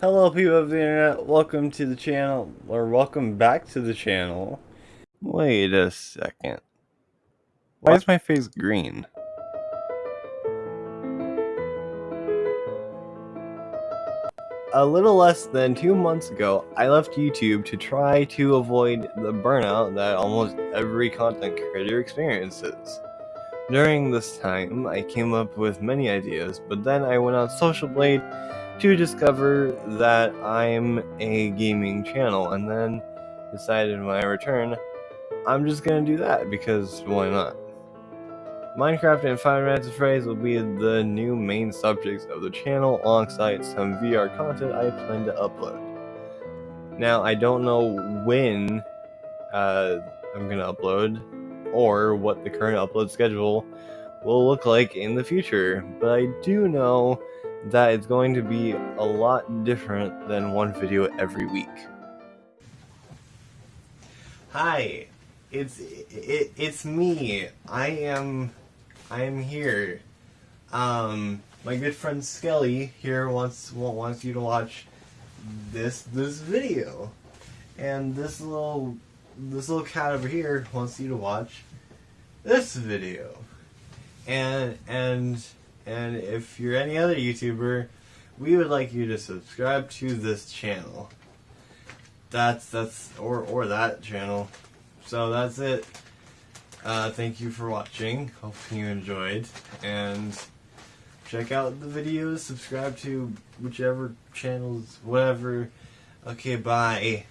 Hello people of the internet, welcome to the channel, or welcome back to the channel. Wait a second. Why is my face green? A little less than two months ago, I left YouTube to try to avoid the burnout that almost every content creator experiences. During this time, I came up with many ideas, but then I went on Social Blade to discover that I'm a gaming channel, and then decided when I return, I'm just gonna do that because why not? Minecraft and Five Nights at Freddy's will be the new main subjects of the channel alongside some VR content I plan to upload. Now, I don't know when uh, I'm gonna upload or what the current upload schedule will look like in the future, but I do know that it's going to be a lot different than one video every week. Hi, it's it, it's me. I am I am here. Um, my good friend Skelly here wants wants you to watch this this video, and this little this little cat over here wants you to watch this video, and and and if you're any other YouTuber, we would like you to subscribe to this channel. That's that's or or that channel. So that's it. Uh, thank you for watching. Hope you enjoyed and check out the videos. Subscribe to whichever channels, whatever. Okay, bye.